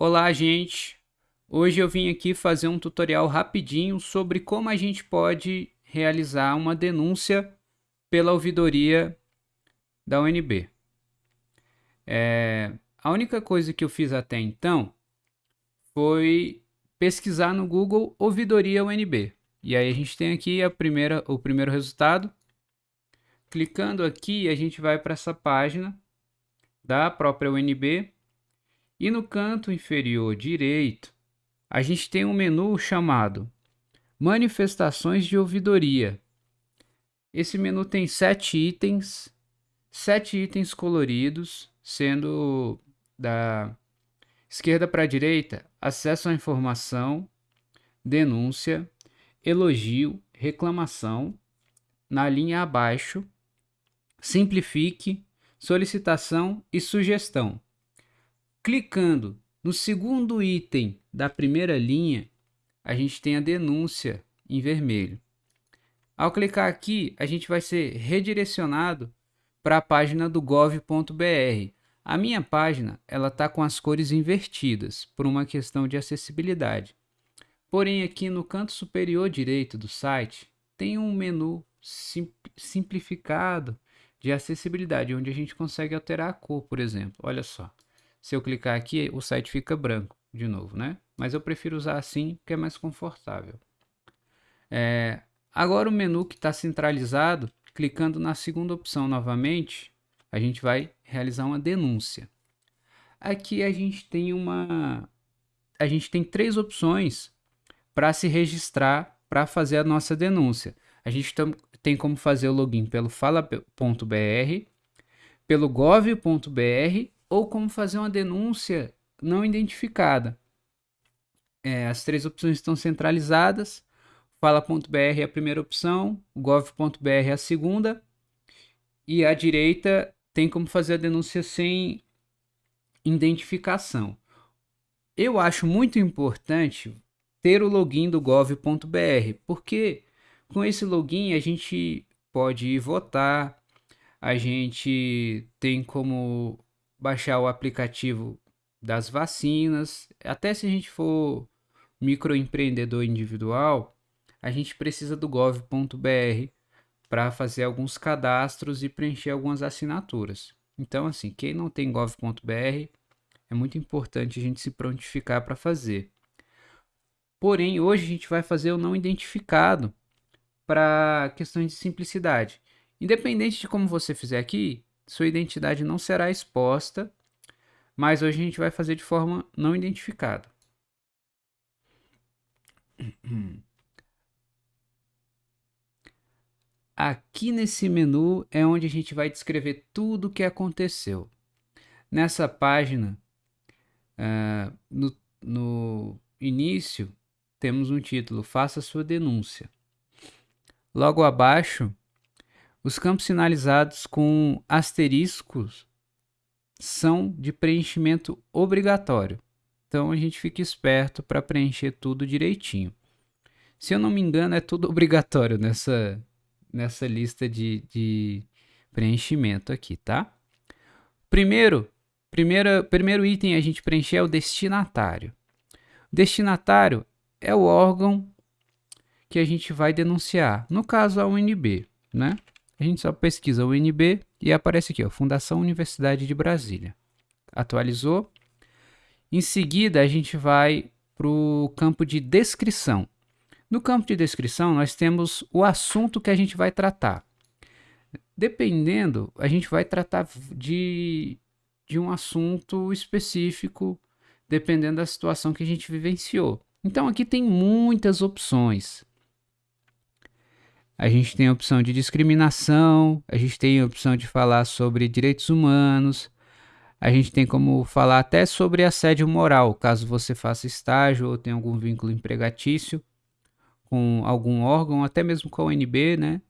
Olá, gente! Hoje eu vim aqui fazer um tutorial rapidinho sobre como a gente pode realizar uma denúncia pela ouvidoria da UNB. É, a única coisa que eu fiz até então foi pesquisar no Google ouvidoria UNB. E aí a gente tem aqui a primeira, o primeiro resultado. Clicando aqui, a gente vai para essa página da própria UNB e no canto inferior direito, a gente tem um menu chamado Manifestações de ouvidoria. Esse menu tem sete itens, sete itens coloridos, sendo da esquerda para direita, acesso à informação, denúncia, elogio, reclamação. Na linha abaixo, simplifique, solicitação e sugestão. Clicando no segundo item da primeira linha, a gente tem a denúncia em vermelho. Ao clicar aqui, a gente vai ser redirecionado para a página do gov.br. A minha página ela está com as cores invertidas por uma questão de acessibilidade. Porém, aqui no canto superior direito do site tem um menu sim, simplificado de acessibilidade, onde a gente consegue alterar a cor, por exemplo. Olha só. Se eu clicar aqui, o site fica branco de novo, né? Mas eu prefiro usar assim, que é mais confortável. É, agora o menu que está centralizado, clicando na segunda opção novamente, a gente vai realizar uma denúncia. Aqui a gente tem uma... A gente tem três opções para se registrar para fazer a nossa denúncia. A gente tem como fazer o login pelo fala.br, pelo gov.br ou como fazer uma denúncia não identificada. É, as três opções estão centralizadas. Fala.br é a primeira opção, gov.br é a segunda. E à direita tem como fazer a denúncia sem identificação. Eu acho muito importante ter o login do gov.br, porque com esse login a gente pode votar, a gente tem como baixar o aplicativo das vacinas. Até se a gente for microempreendedor individual, a gente precisa do gov.br para fazer alguns cadastros e preencher algumas assinaturas. Então, assim, quem não tem gov.br, é muito importante a gente se prontificar para fazer. Porém, hoje a gente vai fazer o não identificado para questões de simplicidade. Independente de como você fizer aqui, sua identidade não será exposta, mas hoje a gente vai fazer de forma não identificada. Aqui nesse menu é onde a gente vai descrever tudo o que aconteceu. Nessa página, uh, no, no início, temos um título, faça sua denúncia. Logo abaixo, os campos sinalizados com asteriscos são de preenchimento obrigatório. Então a gente fica esperto para preencher tudo direitinho. Se eu não me engano, é tudo obrigatório nessa, nessa lista de, de preenchimento aqui, tá? Primeiro, primeiro, primeiro item a gente preencher é o destinatário. O destinatário é o órgão que a gente vai denunciar, no caso a UNB, né? A gente só pesquisa o UNB e aparece aqui, ó, Fundação Universidade de Brasília. Atualizou. Em seguida, a gente vai para o campo de descrição. No campo de descrição, nós temos o assunto que a gente vai tratar. Dependendo, a gente vai tratar de, de um assunto específico, dependendo da situação que a gente vivenciou. Então, aqui tem muitas opções. A gente tem a opção de discriminação, a gente tem a opção de falar sobre direitos humanos, a gente tem como falar até sobre assédio moral, caso você faça estágio ou tenha algum vínculo empregatício com algum órgão, até mesmo com a UNB, né?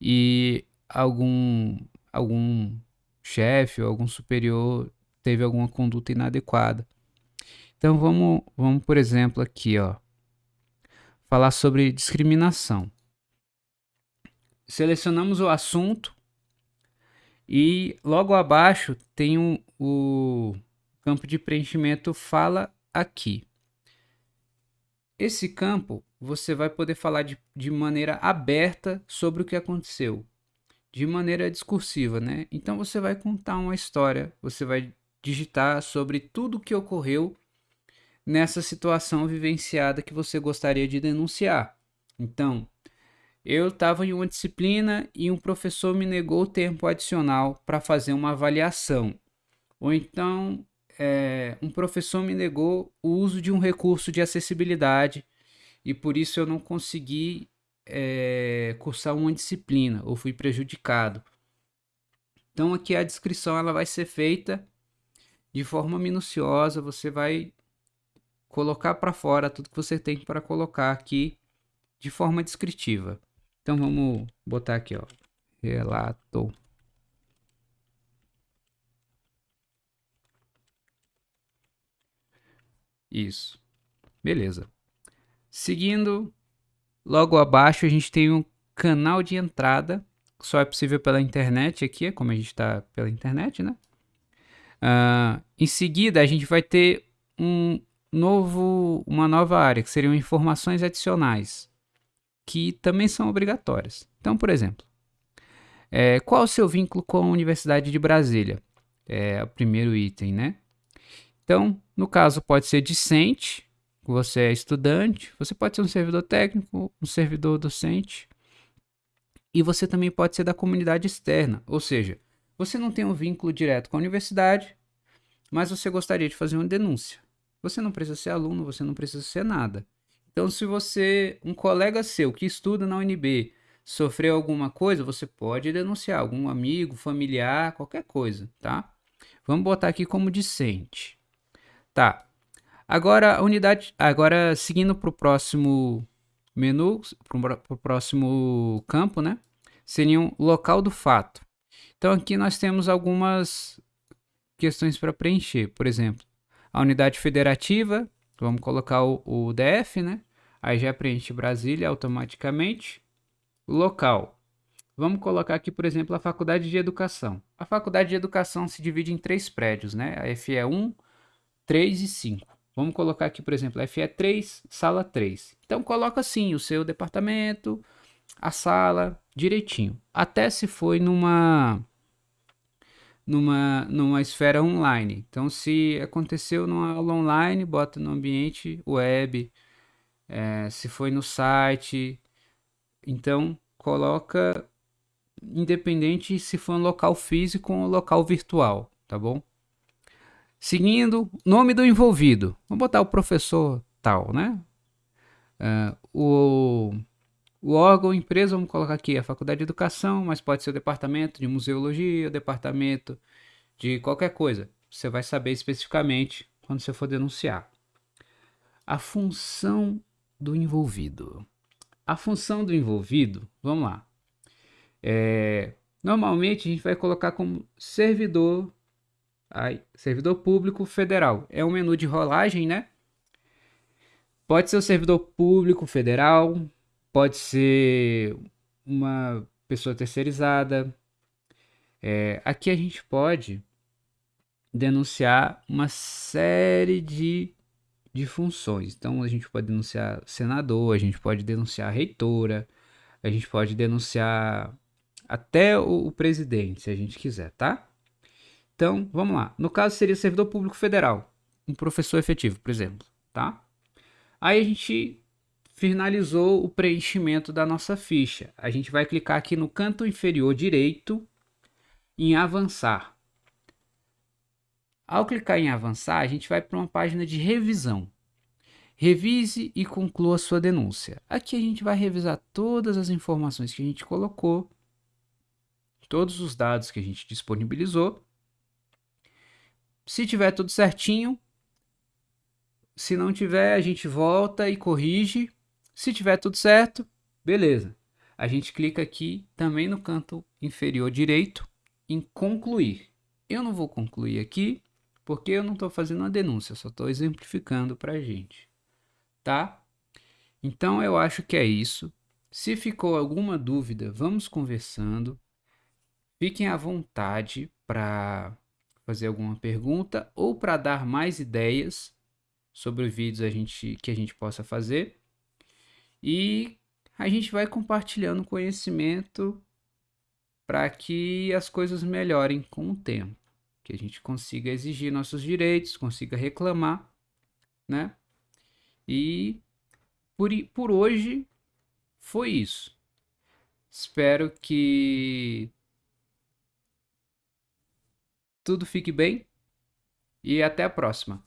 E algum, algum chefe ou algum superior teve alguma conduta inadequada. Então vamos, vamos por exemplo aqui, ó, falar sobre discriminação selecionamos o assunto e logo abaixo tem um, o campo de preenchimento fala aqui. Esse campo você vai poder falar de, de maneira aberta sobre o que aconteceu, de maneira discursiva, né? Então você vai contar uma história, você vai digitar sobre tudo o que ocorreu nessa situação vivenciada que você gostaria de denunciar. Então, eu estava em uma disciplina e um professor me negou tempo adicional para fazer uma avaliação. Ou então, é, um professor me negou o uso de um recurso de acessibilidade e por isso eu não consegui é, cursar uma disciplina ou fui prejudicado. Então aqui a descrição ela vai ser feita de forma minuciosa, você vai colocar para fora tudo que você tem para colocar aqui de forma descritiva. Então vamos botar aqui, ó, relato Isso. Beleza. Seguindo, logo abaixo a gente tem um canal de entrada. Só é possível pela internet aqui, é como a gente está pela internet, né? Uh, em seguida, a gente vai ter um novo, uma nova área, que seriam informações adicionais, que também são obrigatórias. Então, por exemplo, é, qual o seu vínculo com a Universidade de Brasília? É o primeiro item, né? Então, no caso, pode ser discente, você é estudante, você pode ser um servidor técnico, um servidor docente, e você também pode ser da comunidade externa, ou seja, você não tem um vínculo direto com a universidade, mas você gostaria de fazer uma denúncia. Você não precisa ser aluno, você não precisa ser nada. Então, se você, um colega seu que estuda na UNB, sofreu alguma coisa, você pode denunciar algum amigo, familiar, qualquer coisa, tá? Vamos botar aqui como discente. Tá. Agora, a unidade. Agora, seguindo para o próximo menu, para o próximo campo, né? Seria um local do fato. Então, aqui nós temos algumas questões para preencher. Por exemplo, a unidade federativa, vamos colocar o, o DF, né? Aí já preenche Brasília automaticamente. Local. Vamos colocar aqui, por exemplo, a Faculdade de Educação. A Faculdade de Educação se divide em três prédios, né? A FE1, 3 e 5. Vamos colocar aqui, por exemplo, FE3, sala 3. Então coloca assim o seu departamento, a sala, direitinho. Até se foi numa numa numa esfera online. Então se aconteceu numa aula online, bota no ambiente web. É, se foi no site, então coloca independente se for um local físico ou um local virtual, tá bom? Seguindo, nome do envolvido. Vamos botar o professor tal, né? Uh, o, o órgão, empresa, vamos colocar aqui a Faculdade de Educação, mas pode ser o departamento de museologia, o departamento de qualquer coisa. Você vai saber especificamente quando você for denunciar. A função do envolvido. A função do envolvido, vamos lá. É, normalmente a gente vai colocar como servidor Aí, servidor público federal. É um menu de rolagem, né? Pode ser o servidor público federal, pode ser uma pessoa terceirizada. É, aqui a gente pode denunciar uma série de, de funções. Então a gente pode denunciar senador, a gente pode denunciar reitora, a gente pode denunciar até o, o presidente, se a gente quiser, tá? Então, vamos lá. No caso, seria servidor público federal. Um professor efetivo, por exemplo. Tá? Aí a gente finalizou o preenchimento da nossa ficha. A gente vai clicar aqui no canto inferior direito em avançar. Ao clicar em avançar, a gente vai para uma página de revisão. Revise e conclua sua denúncia. Aqui a gente vai revisar todas as informações que a gente colocou, todos os dados que a gente disponibilizou se tiver tudo certinho, se não tiver, a gente volta e corrige. Se tiver tudo certo, beleza. A gente clica aqui também no canto inferior direito em concluir. Eu não vou concluir aqui porque eu não estou fazendo uma denúncia, só estou exemplificando para a gente, tá? Então eu acho que é isso. Se ficou alguma dúvida, vamos conversando. Fiquem à vontade para fazer alguma pergunta ou para dar mais ideias sobre vídeos a gente, que a gente possa fazer. E a gente vai compartilhando conhecimento para que as coisas melhorem com o tempo, que a gente consiga exigir nossos direitos, consiga reclamar, né? E por, por hoje foi isso. Espero que tudo fique bem e até a próxima.